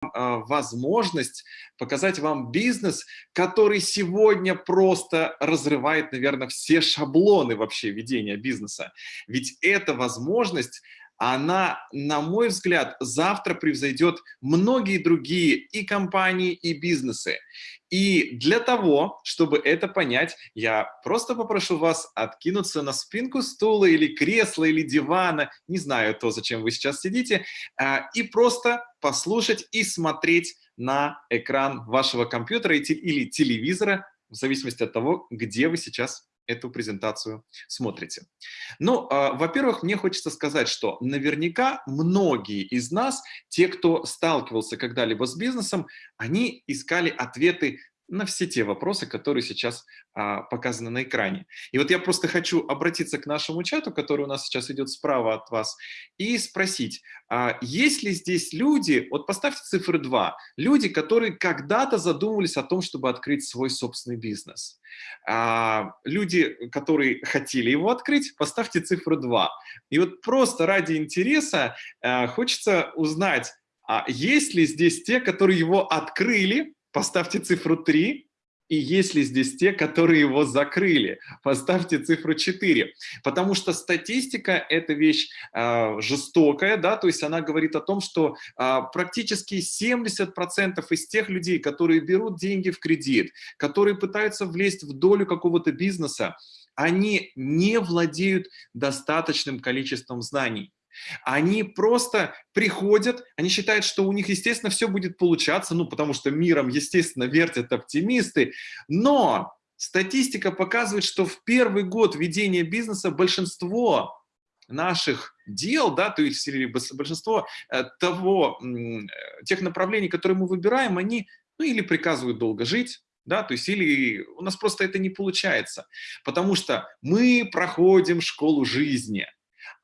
возможность показать вам бизнес, который сегодня просто разрывает, наверное, все шаблоны вообще ведения бизнеса. Ведь эта возможность она, на мой взгляд, завтра превзойдет многие другие и компании, и бизнесы. И для того, чтобы это понять, я просто попрошу вас откинуться на спинку стула или кресла, или дивана, не знаю то, зачем вы сейчас сидите, а, и просто послушать и смотреть на экран вашего компьютера или телевизора, в зависимости от того, где вы сейчас эту презентацию смотрите. Ну, э, во-первых, мне хочется сказать, что наверняка многие из нас, те, кто сталкивался когда-либо с бизнесом, они искали ответы на все те вопросы, которые сейчас а, показаны на экране. И вот я просто хочу обратиться к нашему чату, который у нас сейчас идет справа от вас, и спросить, а, есть ли здесь люди, вот поставьте цифры 2, люди, которые когда-то задумывались о том, чтобы открыть свой собственный бизнес. А, люди, которые хотели его открыть, поставьте цифру 2. И вот просто ради интереса а, хочется узнать, а есть ли здесь те, которые его открыли, поставьте цифру 3, и есть ли здесь те, которые его закрыли? Поставьте цифру 4. Потому что статистика – это вещь э, жестокая, да, то есть она говорит о том, что э, практически 70% из тех людей, которые берут деньги в кредит, которые пытаются влезть в долю какого-то бизнеса, они не владеют достаточным количеством знаний. Они просто приходят, они считают, что у них, естественно, все будет получаться, ну, потому что миром, естественно, вертят оптимисты, но статистика показывает, что в первый год ведения бизнеса большинство наших дел, да, то есть большинство э, того, э, тех направлений, которые мы выбираем, они ну, или приказывают долго жить, да, то есть или у нас просто это не получается, потому что мы проходим школу жизни,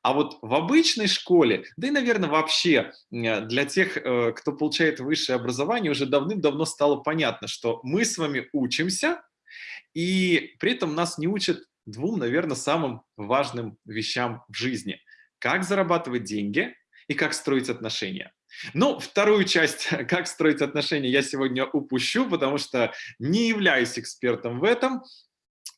а вот в обычной школе, да и, наверное, вообще для тех, э, кто получает высшее образование, уже давным-давно стало понятно, что мы с вами учимся, и при этом нас не учат двум, наверное, самым важным вещам в жизни. Как зарабатывать деньги и как строить отношения. Ну, вторую часть, как строить отношения, я сегодня упущу, потому что не являюсь экспертом в этом.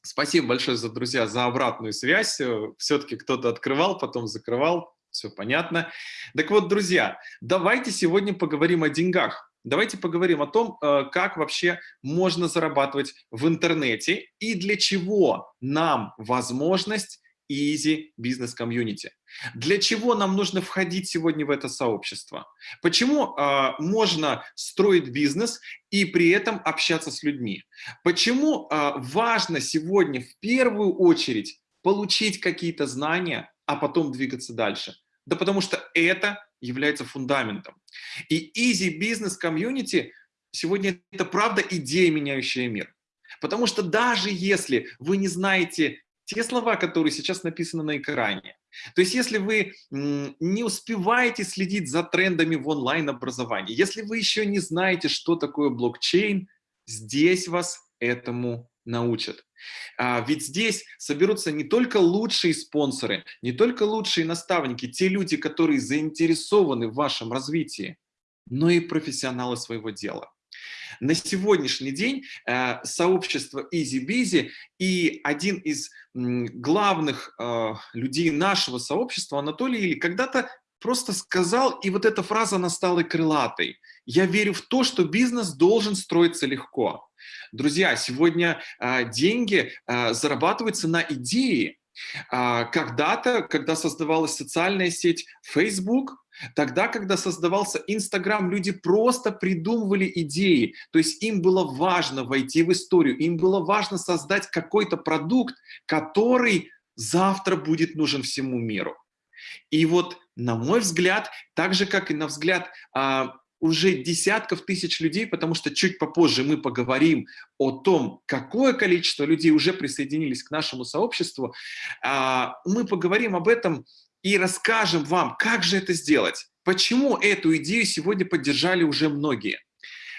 Спасибо большое, за друзья, за обратную связь. Э, Все-таки кто-то открывал, потом закрывал. Все понятно. Так вот, друзья, давайте сегодня поговорим о деньгах. Давайте поговорим о том, э, как вообще можно зарабатывать в интернете и для чего нам возможность Easy Business Community. Для чего нам нужно входить сегодня в это сообщество? Почему э, можно строить бизнес и при этом общаться с людьми? Почему э, важно сегодня в первую очередь получить какие-то знания, а потом двигаться дальше? Да потому что это является фундаментом. И Easy Business Community сегодня это правда идея, меняющая мир. Потому что даже если вы не знаете те слова, которые сейчас написаны на экране. То есть если вы не успеваете следить за трендами в онлайн-образовании, если вы еще не знаете, что такое блокчейн, здесь вас этому научат. А, ведь здесь соберутся не только лучшие спонсоры, не только лучшие наставники, те люди, которые заинтересованы в вашем развитии, но и профессионалы своего дела. На сегодняшний день э, сообщество EasyBizy и один из главных э, людей нашего сообщества, Анатолий Или, когда-то просто сказал, и вот эта фраза, она стала крылатой. Я верю в то, что бизнес должен строиться легко. Друзья, сегодня э, деньги зарабатываются на идеи. А, когда-то, когда создавалась социальная сеть Facebook, Тогда, когда создавался Инстаграм, люди просто придумывали идеи. То есть им было важно войти в историю, им было важно создать какой-то продукт, который завтра будет нужен всему миру. И вот, на мой взгляд, так же, как и на взгляд а, уже десятков тысяч людей, потому что чуть попозже мы поговорим о том, какое количество людей уже присоединились к нашему сообществу, а, мы поговорим об этом и расскажем вам, как же это сделать. Почему эту идею сегодня поддержали уже многие.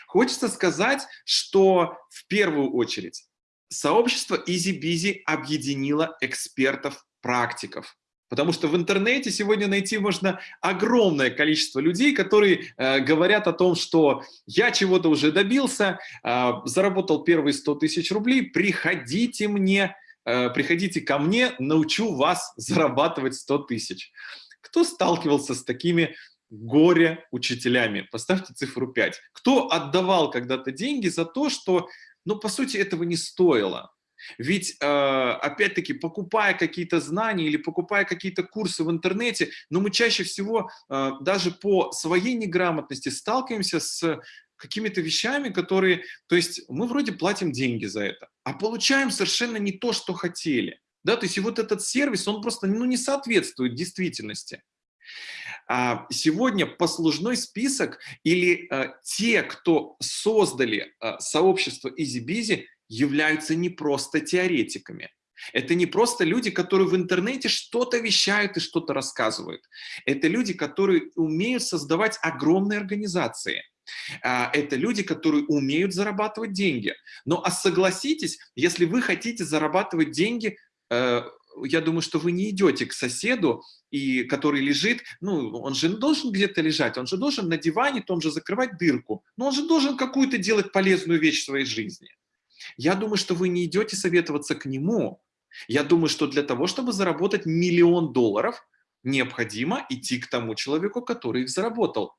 Хочется сказать, что в первую очередь сообщество EasyBizy объединило экспертов, практиков. Потому что в интернете сегодня найти можно огромное количество людей, которые э, говорят о том, что я чего-то уже добился, э, заработал первые 100 тысяч рублей, приходите мне, приходите ко мне, научу вас зарабатывать 100 тысяч. Кто сталкивался с такими горе-учителями? Поставьте цифру 5. Кто отдавал когда-то деньги за то, что, ну, по сути, этого не стоило? Ведь, э, опять-таки, покупая какие-то знания или покупая какие-то курсы в интернете, но мы чаще всего э, даже по своей неграмотности сталкиваемся с какими-то вещами, которые, то есть мы вроде платим деньги за это, а получаем совершенно не то, что хотели. Да, то есть и вот этот сервис, он просто ну, не соответствует действительности. А сегодня послужной список или э, те, кто создали э, сообщество EasyBizy, являются не просто теоретиками. Это не просто люди, которые в интернете что-то вещают и что-то рассказывают. Это люди, которые умеют создавать огромные организации. А, это люди, которые умеют зарабатывать деньги. Но а согласитесь, если вы хотите зарабатывать деньги, э, я думаю, что вы не идете к соседу, и, который лежит, ну, он же должен где-то лежать, он же должен на диване том же закрывать дырку, но он же должен какую-то делать полезную вещь в своей жизни. Я думаю, что вы не идете советоваться к нему. Я думаю, что для того, чтобы заработать миллион долларов, необходимо идти к тому человеку, который их заработал.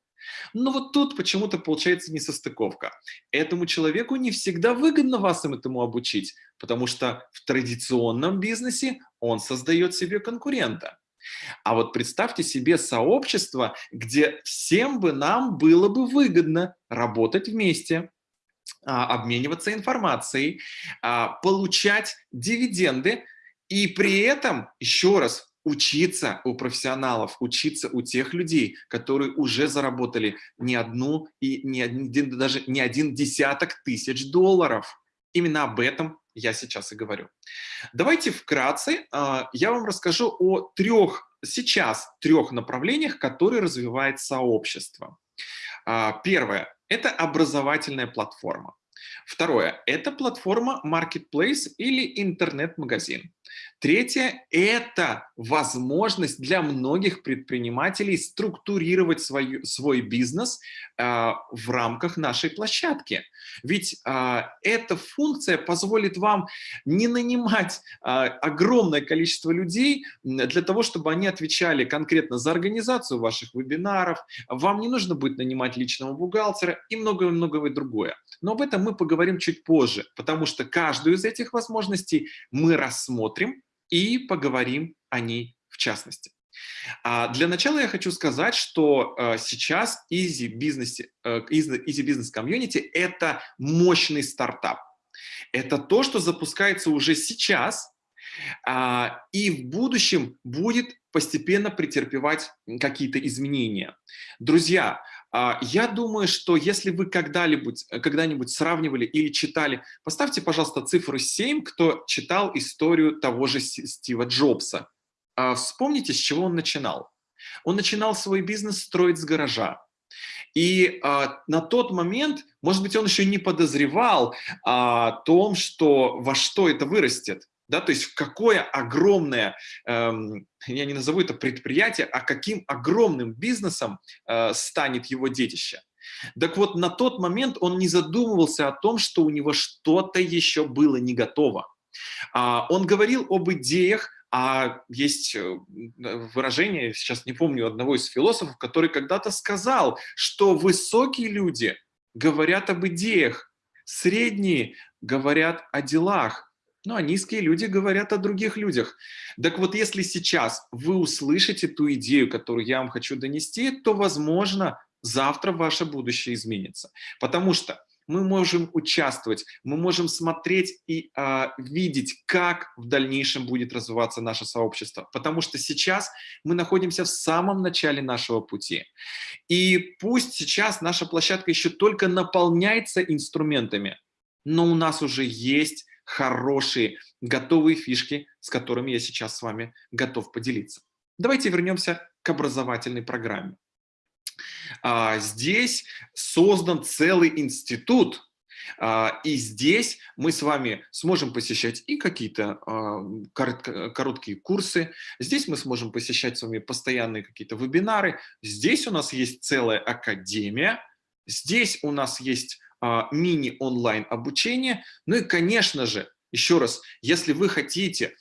Но вот тут почему-то получается несостыковка. Этому человеку не всегда выгодно вас этому обучить, потому что в традиционном бизнесе он создает себе конкурента. А вот представьте себе сообщество, где всем бы нам было бы выгодно работать вместе, а, обмениваться информацией, а, получать дивиденды и при этом, еще раз, учиться у профессионалов, учиться у тех людей, которые уже заработали не одну и не один, даже не один десяток тысяч долларов. Именно об этом я сейчас и говорю. Давайте вкратце а, я вам расскажу о трех, сейчас трех направлениях, которые развивает сообщество. Первое это образовательная платформа. Второе – это платформа Marketplace или интернет-магазин. Третье – это возможность для многих предпринимателей структурировать свою, свой бизнес э, в рамках нашей площадки. Ведь э, эта функция позволит вам не нанимать э, огромное количество людей для того, чтобы они отвечали конкретно за организацию ваших вебинаров. Вам не нужно будет нанимать личного бухгалтера и многое-многое другое. Но об этом мы поговорим чуть позже, потому что каждую из этих возможностей мы рассмотрим и поговорим о ней в частности. А для начала я хочу сказать, что э, сейчас Easy Business, Easy Business Community – это мощный стартап. Это то, что запускается уже сейчас, а, и в будущем будет постепенно претерпевать какие-то изменения. Друзья, я думаю, что если вы когда-нибудь когда сравнивали или читали, поставьте, пожалуйста, цифру 7, кто читал историю того же Стива Джобса. А, вспомните, с чего он начинал. Он начинал свой бизнес строить с гаража. И а, на тот момент, может быть, он еще не подозревал о том, что во что это вырастет да, то есть какое огромное, эм, я не назову это предприятие, а каким огромным бизнесом э, станет его детище. Так вот, на тот момент он не задумывался о том, что у него что-то еще было не готово. А, он говорил об идеях, а есть э, выражение, сейчас не помню, одного из философов, который когда-то сказал, что высокие люди говорят об идеях, средние говорят о делах, ну, а низкие люди говорят о других людях. Так вот, если сейчас вы услышите ту идею, которую я вам хочу донести, то, возможно, завтра ваше будущее изменится. Потому что мы можем участвовать, мы можем смотреть и э, видеть, как в дальнейшем будет развиваться наше сообщество. Потому что сейчас мы находимся в самом начале нашего пути. И пусть сейчас наша площадка еще только наполняется инструментами, но у нас уже есть хорошие, готовые фишки, с которыми я сейчас с вами готов поделиться. Давайте вернемся к образовательной программе. А, здесь создан целый институт, А, и здесь мы с вами сможем посещать и какие-то а, короткие курсы, здесь мы сможем посещать с вами постоянные какие-то вебинары, здесь у нас есть целая академия, здесь у нас есть мини-онлайн обучение, ну и, конечно же, еще раз, если вы хотите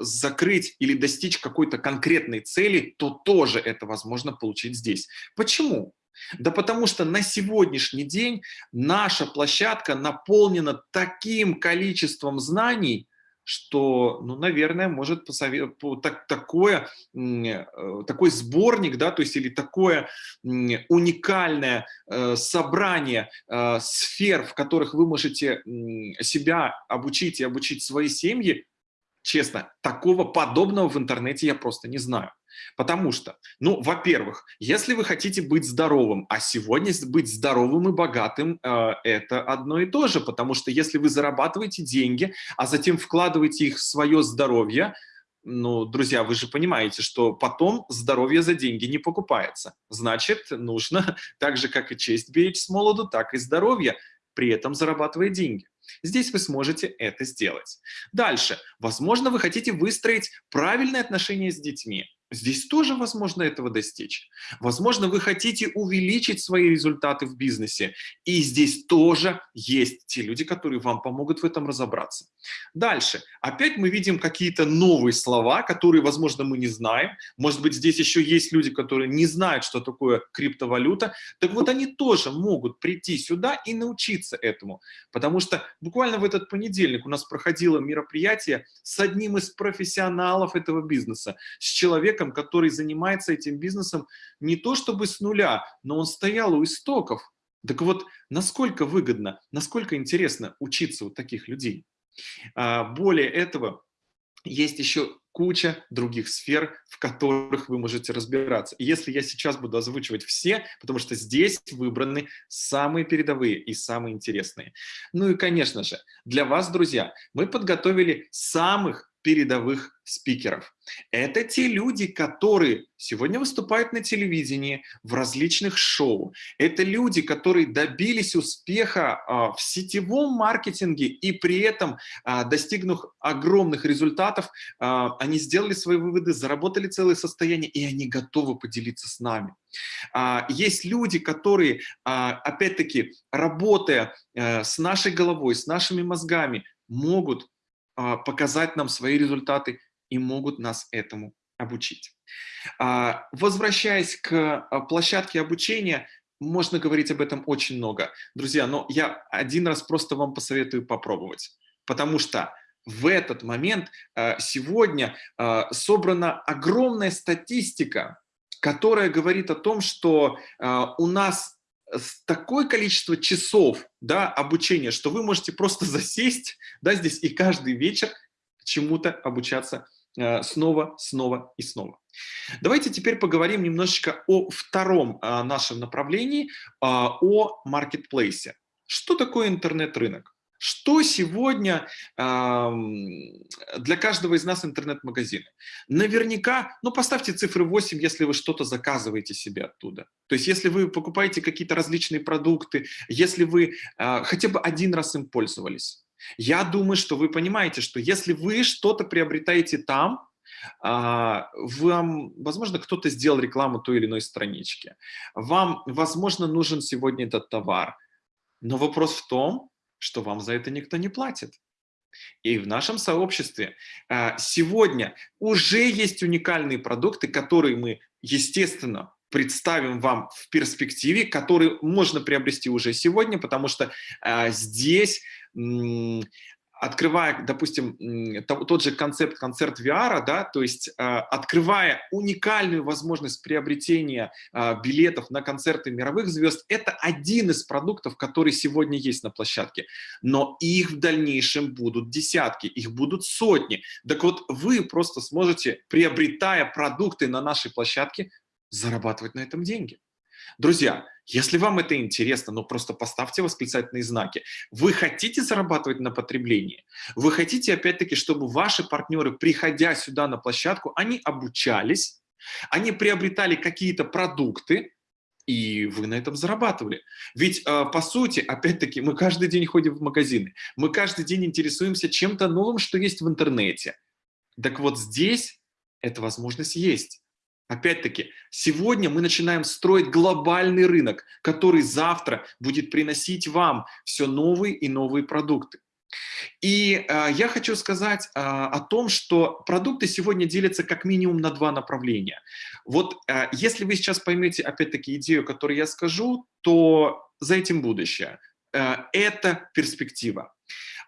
закрыть или достичь какой-то конкретной цели, то тоже это возможно получить здесь. Почему? Да потому что на сегодняшний день наша площадка наполнена таким количеством знаний, что, ну, наверное, может посовет... так, такое, э, такой сборник, да, то есть или такое уникальное э, собрание э, сфер, в которых вы можете себя обучить и обучить свои семьи, честно, такого подобного в интернете я просто не знаю. Потому что, ну, во-первых, если вы хотите быть здоровым, а сегодня быть здоровым и богатым э, – это одно и то же, потому что если вы зарабатываете деньги, а затем вкладываете их в свое здоровье, ну, друзья, вы же понимаете, что потом здоровье за деньги не покупается. Значит, нужно так же, как и честь беречь с молоду, так и здоровье, при этом зарабатывая деньги. Здесь вы сможете это сделать. Дальше. Возможно, вы хотите выстроить правильные отношения с детьми. Здесь тоже возможно этого достичь. Возможно, вы хотите увеличить свои результаты в бизнесе. И здесь тоже есть те люди, которые вам помогут в этом разобраться. Дальше. Опять мы видим какие-то новые слова, которые, возможно, мы не знаем. Может быть, здесь еще есть люди, которые не знают, что такое криптовалюта. Так вот, они тоже могут прийти сюда и научиться этому. Потому что буквально в этот понедельник у нас проходило мероприятие с одним из профессионалов этого бизнеса, с человеком, человеком, который занимается этим бизнесом не то чтобы с нуля, но он стоял у истоков. Так вот, насколько выгодно, насколько интересно учиться у таких людей. А, более этого, есть еще куча других сфер, в которых вы можете разбираться. Если я сейчас буду озвучивать все, потому что здесь выбраны самые передовые и самые интересные. Ну и, конечно же, для вас, друзья, мы подготовили самых передовых спикеров. Это те люди, которые сегодня выступают на телевидении, в различных шоу. Это люди, которые добились успеха а, в сетевом маркетинге и при этом, а, достигнув огромных результатов, а, они сделали свои выводы, заработали целое состояние, и они готовы поделиться с нами. Есть люди, которые, опять-таки, работая э, с нашей головой, с нашими мозгами, могут показать нам свои результаты и могут нас этому обучить. А, возвращаясь к а, площадке обучения, можно говорить об этом очень много. Друзья, но я один раз просто вам посоветую попробовать, потому что в этот момент сегодня собрана огромная статистика, которая говорит о том, что у нас такое количество часов да, обучения, что вы можете просто засесть да, здесь и каждый вечер чему-то обучаться э, снова, снова и снова. Давайте теперь поговорим немножечко о втором э, нашем направлении, э, о маркетплейсе. Что такое интернет-рынок? Что сегодня э, для каждого из нас интернет-магазины? Наверняка, ну поставьте цифры 8, если вы что-то заказываете себе оттуда. То есть если вы покупаете какие-то различные продукты, если вы э, хотя бы один раз им пользовались. Я думаю, что вы понимаете, что если вы что-то приобретаете там, а, вам, возможно, кто-то сделал рекламу той или иной странички. Вам, возможно, нужен сегодня этот товар. Но вопрос в том, что вам за это никто не платит. И в нашем сообществе а, сегодня уже есть уникальные продукты, которые мы, естественно, представим вам в перспективе, которые можно приобрести уже сегодня, потому что а, здесь открывая, допустим, тот же концепт концерт VR, да, то есть а, открывая уникальную возможность приобретения а, билетов на концерты мировых звезд, это один из продуктов, который сегодня есть на площадке. Но их в дальнейшем будут десятки, их будут сотни. Так вот, вы просто сможете, приобретая продукты на нашей площадке, зарабатывать на этом деньги. Друзья, если вам это интересно, ну просто поставьте восклицательные знаки. Вы хотите зарабатывать на потреблении? Вы хотите, опять-таки, чтобы ваши партнеры, приходя сюда на площадку, они обучались, они приобретали какие-то продукты, и вы на этом зарабатывали. Ведь, э, по сути, опять-таки, мы каждый день ходим в магазины, мы каждый день интересуемся чем-то новым, что есть в интернете. Так вот здесь эта возможность есть. Опять-таки, сегодня мы начинаем строить глобальный рынок, который завтра будет приносить вам все новые и новые продукты. И э, я хочу сказать э, о том, что продукты сегодня делятся как минимум на два направления. Вот э, если вы сейчас поймете, опять-таки, идею, которую я скажу, то за этим будущее. Э, это перспектива.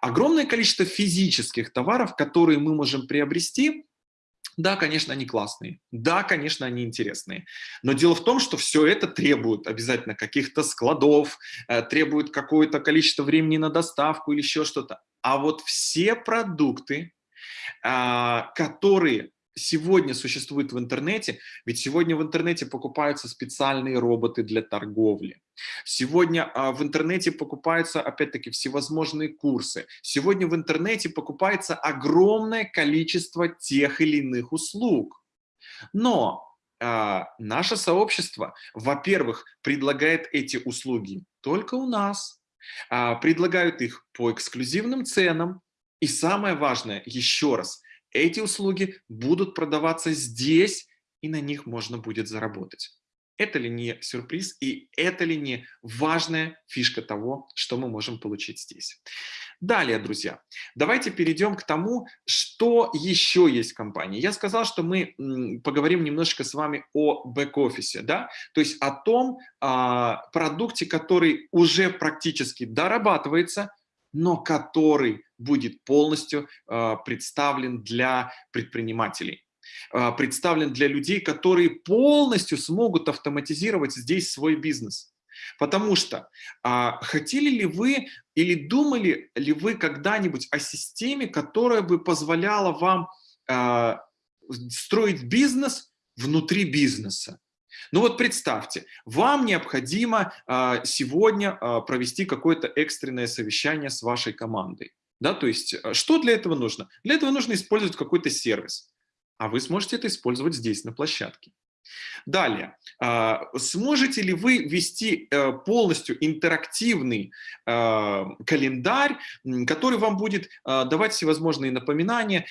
Огромное количество физических товаров, которые мы можем приобрести, да, конечно, они классные, да, конечно, они интересные. Но дело в том, что все это требует обязательно каких-то складов, э, требует какое-то количество времени на доставку или еще что-то. А вот все продукты, а, которые сегодня существует в интернете, ведь сегодня в интернете покупаются специальные роботы для торговли. Сегодня а, в интернете покупаются, опять-таки, всевозможные курсы. Сегодня в интернете покупается огромное количество тех или иных услуг. Но а, наше сообщество, во-первых, предлагает эти услуги только у нас, а, предлагают их по эксклюзивным ценам. И самое важное, еще раз, эти услуги будут продаваться здесь, и на них можно будет заработать. Это ли не сюрприз и это ли не важная фишка того, что мы можем получить здесь? Далее, друзья, давайте перейдем к тому, что еще есть в компании. Я сказал, что мы поговорим немножко с вами о бэк-офисе, да? то есть о том а, продукте, который уже практически дорабатывается, но который будет полностью э, представлен для предпринимателей э, представлен для людей, которые полностью смогут автоматизировать здесь свой бизнес. Потому что а, хотели ли вы или думали ли вы когда-нибудь о системе, которая бы позволяла вам а, строить бизнес внутри бизнеса? Ну вот представьте, вам необходимо а, сегодня а, провести какое-то экстренное совещание с вашей командой. Да, то есть а, что для этого нужно? Для этого нужно использовать какой-то сервис, а вы сможете это использовать здесь, на площадке. Далее, сможете ли вы вести э, полностью интерактивный календарь, который вам будет давать всевозможные напоминания,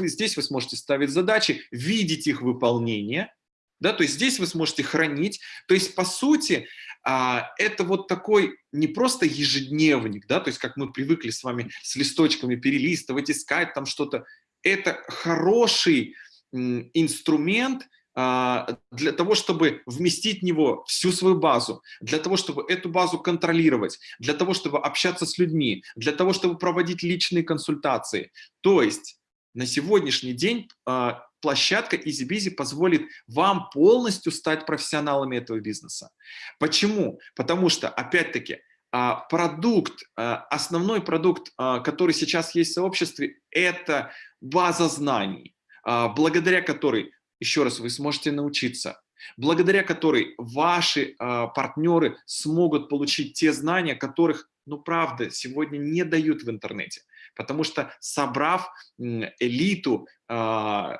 здесь вы сможете ставить задачи, видеть их выполнение, да, то есть здесь вы сможете хранить. То есть, по сути, а, это вот такой не просто ежедневник, да, то есть как мы привыкли с вами с листочками перелистывать, искать там что-то. Это хороший инструмент а, для того, чтобы вместить в него всю свою базу, для того, чтобы эту базу контролировать, для того, чтобы общаться с людьми, для того, чтобы проводить личные консультации. То есть на сегодняшний день а, площадка EasyBizy позволит вам полностью стать профессионалами этого бизнеса. Почему? Потому что, опять-таки, а, продукт, а, основной продукт, который сейчас есть в сообществе, это база знаний, благодаря которой, еще раз, вы сможете научиться, благодаря которой ваши партнеры смогут получить те знания, которых, ну правда, сегодня не дают в интернете. Потому что собрав элиту э,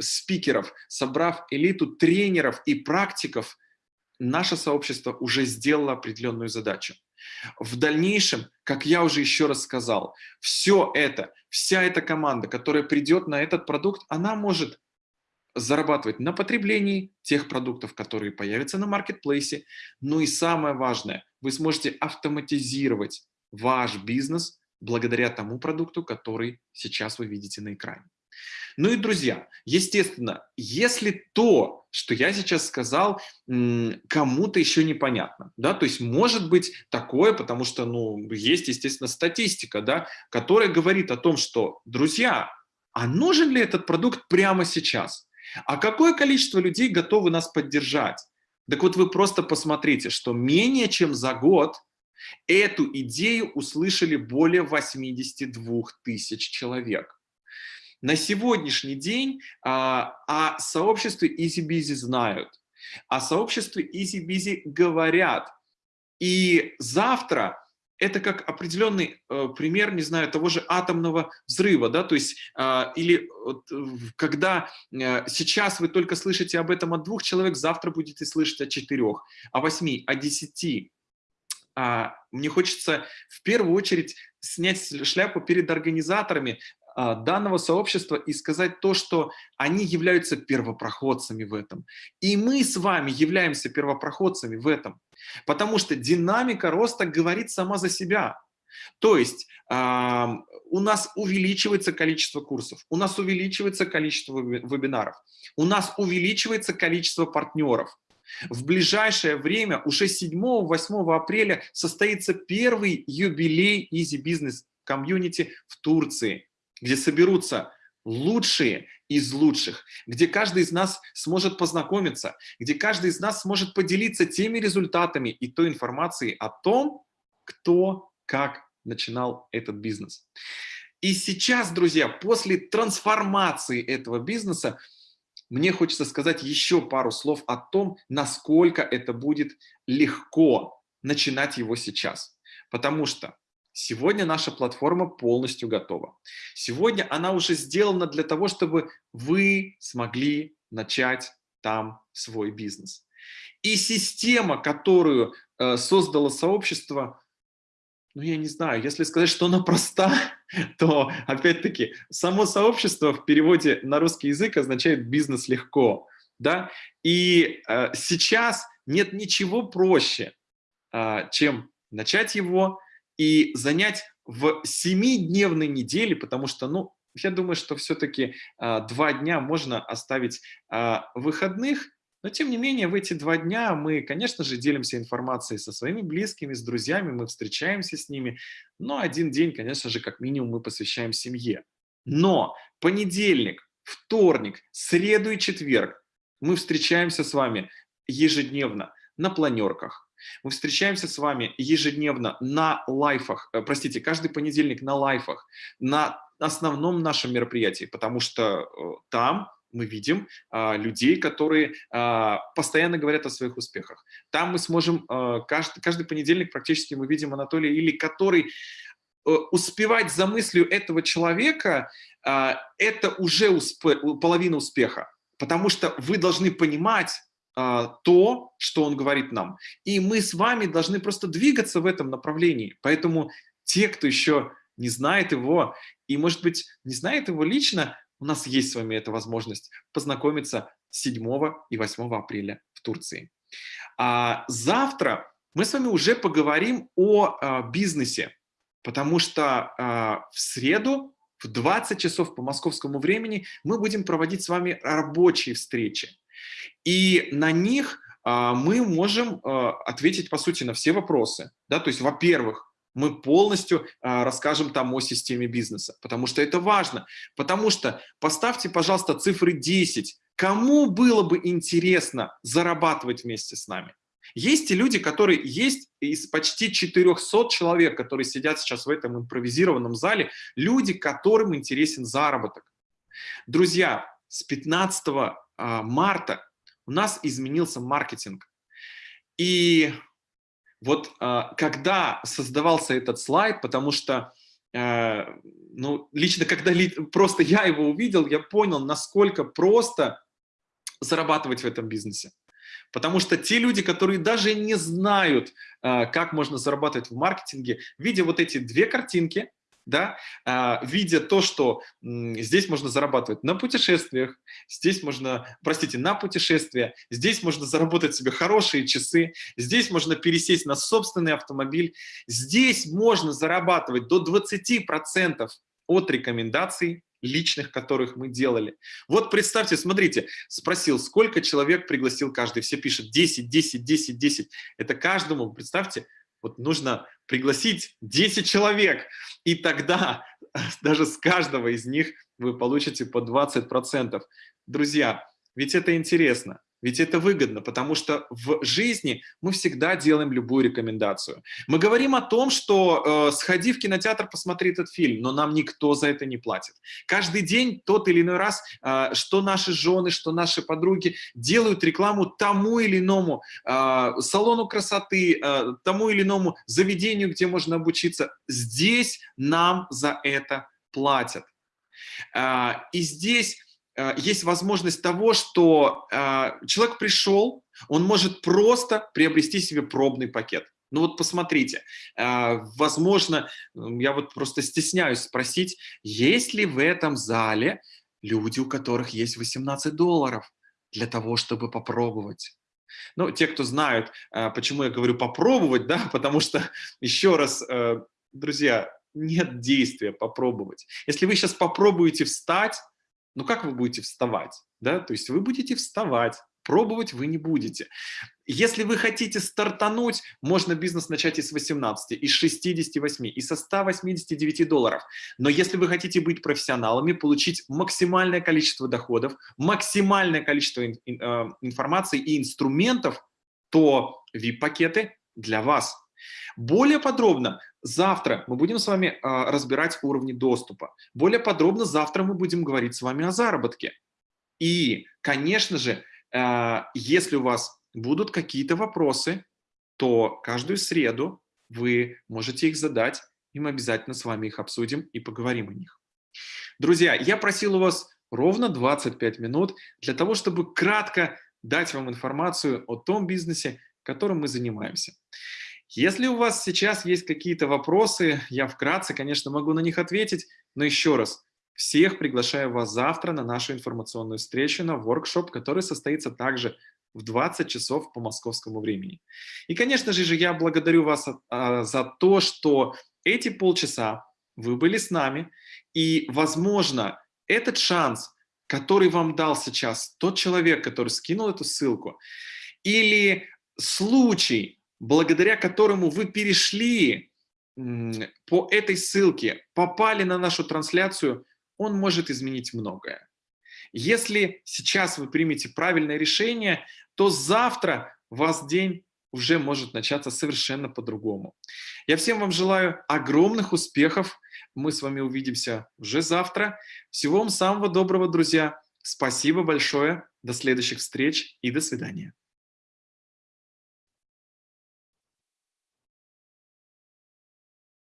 спикеров, собрав элиту тренеров и практиков, наше сообщество уже сделало определенную задачу. В дальнейшем, как я уже еще раз сказал, все это, вся эта команда, которая придет на этот продукт, она может зарабатывать на потреблении тех продуктов, которые появятся на маркетплейсе. Ну и самое важное, вы сможете автоматизировать ваш бизнес благодаря тому продукту, который сейчас вы видите на экране. Ну и, друзья, естественно, если то, что я сейчас сказал, кому-то еще непонятно, да, то есть может быть такое, потому что, ну, есть, естественно, статистика, да, которая говорит о том, что, друзья, а нужен ли этот продукт прямо сейчас? А какое количество людей готовы нас поддержать? Так вот вы просто посмотрите, что менее чем за год Эту идею услышали более 82 тысяч человек. На сегодняшний день а, о сообществе EasyBusy знают, о сообществе EasyBusy говорят. И завтра это как определенный э, пример, не знаю, того же атомного взрыва, да, то есть, э, или вот, когда э, сейчас вы только слышите об этом от двух человек, завтра будете слышать о четырех, о восьми, о десяти. А, мне хочется в первую очередь снять шляпу перед организаторами а, данного сообщества и сказать то, что они являются первопроходцами в этом. И мы с вами являемся первопроходцами в этом. Потому что динамика роста говорит сама за себя. То есть э, у нас увеличивается количество курсов, у нас увеличивается количество вебинаров, у нас увеличивается количество партнеров. В ближайшее время, уже 7-8 апреля, состоится первый юбилей Easy Business Community в Турции, где соберутся лучшие из лучших, где каждый из нас сможет познакомиться, где каждый из нас сможет поделиться теми результатами и той информацией о том, кто как начинал этот бизнес. И сейчас, друзья, после трансформации этого бизнеса, мне хочется сказать еще пару слов о том, насколько это будет легко начинать его сейчас. Потому что Сегодня наша платформа полностью готова. Сегодня она уже сделана для того, чтобы вы смогли начать там свой бизнес. И система, которую э, создало сообщество, ну, я не знаю, если сказать, что она проста, то, опять-таки, само сообщество в переводе на русский язык означает «бизнес легко». Да? И э, сейчас нет ничего проще, э, чем начать его, и занять в семидневной неделе, потому что, ну, я думаю, что все-таки а, два дня можно оставить а, выходных, но тем не менее в эти два дня мы, конечно же, делимся информацией со своими близкими, с друзьями, мы встречаемся с ними, но один день, конечно же, как минимум мы посвящаем семье. Но понедельник, вторник, среду и четверг мы встречаемся с вами ежедневно на планерках, мы встречаемся с вами ежедневно на лайфах, э, простите, каждый понедельник на лайфах, на основном нашем мероприятии, потому что э, там мы видим а, людей, которые а, постоянно говорят о своих успехах. Там мы сможем, а, каждый, каждый понедельник практически мы видим Анатолия Или, который а, успевать за мыслью этого человека, а, это уже успе половина успеха. Потому что вы должны понимать, а, то, что он говорит нам. И мы с вами должны просто двигаться в этом направлении. Поэтому те, кто еще не знает его, и, может быть, не знает его лично, у нас есть с вами эта возможность познакомиться 7 и 8 апреля в Турции. А завтра мы с вами уже поговорим о а, бизнесе, потому что а, в среду в 20 часов по московскому времени мы будем проводить с вами рабочие встречи. И на них а, мы можем а, ответить, по сути, на все вопросы. Да? То есть, во-первых, мы полностью а, расскажем там о системе бизнеса, потому что это важно. Потому что поставьте, пожалуйста, цифры 10. Кому было бы интересно зарабатывать вместе с нами? Есть и люди, которые есть из почти 400 человек, которые сидят сейчас в этом импровизированном зале, люди, которым интересен заработок. Друзья, с 15 а, марта у нас изменился маркетинг. И вот а, когда создавался этот слайд, потому что а, ну, лично когда просто я его увидел, я понял, насколько просто зарабатывать в этом бизнесе. Потому что те люди, которые даже не знают, как можно зарабатывать в маркетинге, видя вот эти две картинки, да, а, видя то, что здесь можно зарабатывать на путешествиях, здесь можно, простите, на путешествия, здесь можно заработать себе хорошие часы, здесь можно пересесть на собственный автомобиль, здесь можно зарабатывать до 20% от рекомендаций личных, которых мы делали. Вот представьте, смотрите, спросил, сколько человек пригласил каждый, все пишут 10, 10, 10, 10. Это каждому, представьте, вот нужно пригласить 10 человек, и тогда даже с каждого из них вы получите по 20%. Друзья, ведь это интересно. Ведь это выгодно, потому что в жизни мы всегда делаем любую рекомендацию. Мы говорим о том, что э, сходи в кинотеатр, посмотри этот фильм, но нам никто за это не платит. Каждый день тот или иной раз, э, что наши жены, что наши подруги делают рекламу тому или иному э, салону красоты, э, тому или иному заведению, где можно обучиться. Здесь нам за это платят. Э, и здесь есть возможность того, что э, человек пришел, он может просто приобрести себе пробный пакет. Ну вот посмотрите, э, возможно, я вот просто стесняюсь спросить, есть ли в этом зале люди, у которых есть 18 долларов для того, чтобы попробовать? Ну, те, кто знают, почему я говорю попробовать, да, потому что, еще раз, друзья, нет действия попробовать. Если вы сейчас попробуете встать, ну как вы будете вставать? Да? То есть вы будете вставать, пробовать вы не будете. Если вы хотите стартануть, можно бизнес начать и с 18, и с 68, и со 189 долларов. Но если вы хотите быть профессионалами, получить максимальное количество доходов, максимальное количество э, информации и инструментов, то VIP-пакеты для вас. Более подробно завтра мы будем с вами а, разбирать уровни доступа. Более подробно завтра мы будем говорить с вами о заработке. И, конечно же, а, если у вас будут какие-то вопросы, то каждую среду вы можете их задать, и мы обязательно с вами их обсудим и поговорим о них. Друзья, я просил у вас ровно 25 минут для того, чтобы кратко дать вам информацию о том бизнесе, которым мы занимаемся. Если у вас сейчас есть какие-то вопросы, я вкратце, конечно, могу на них ответить, но еще раз, всех приглашаю вас завтра на нашу информационную встречу, на воркшоп, который состоится также в 20 часов по московскому времени. И, конечно же, я благодарю вас а, за то, что эти полчаса вы были с нами, и, возможно, этот шанс, который вам дал сейчас тот человек, который скинул эту ссылку, или случай, благодаря которому вы перешли по этой ссылке, попали на нашу трансляцию, он может изменить многое. Если сейчас вы примете правильное решение, то завтра вас день уже может начаться совершенно по-другому. Я всем вам желаю огромных успехов. Мы с вами увидимся уже завтра. Всего вам самого доброго, друзья. Спасибо большое. До следующих встреч и до свидания.